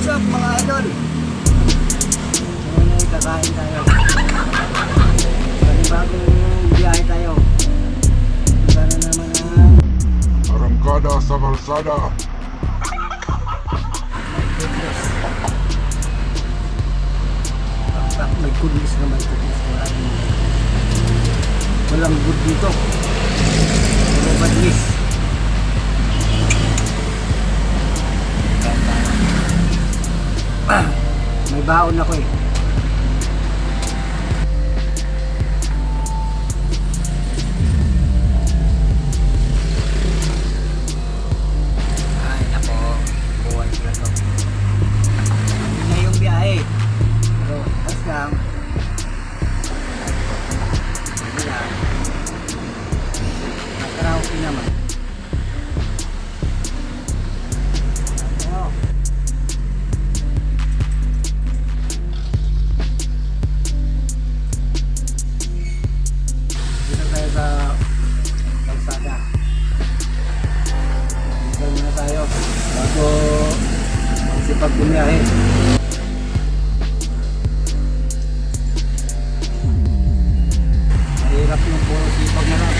What's up mga idol? Ngayon ay kakain tayo. Panibagong biyahe tayo. Para naman ang Arrancada sa goodness. Bakit may goodness naman? Walang, walang good dito. Puro badness. May baon ako eh. Sa kalsada. Dito muna tayo. Bago magsipag bumiyahe. Mahirap yung puro sipag na lang.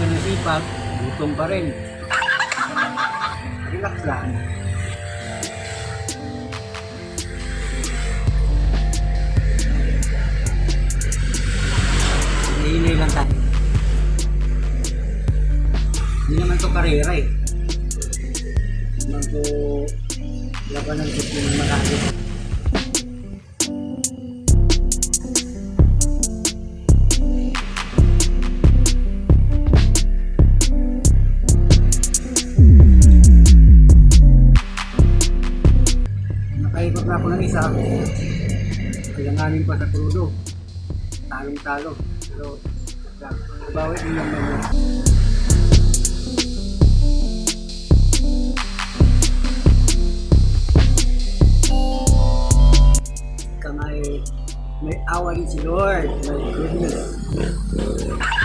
Nasipag, gutom pa rin. Relax lang. Lang tayo. Hindi naman to karera eh. Hindi naman to labanan ko ng marami. Na ako ng isa. Kailanganin pa sa krudo. Talong-talo. Pero, Can I make our original? Né? Like.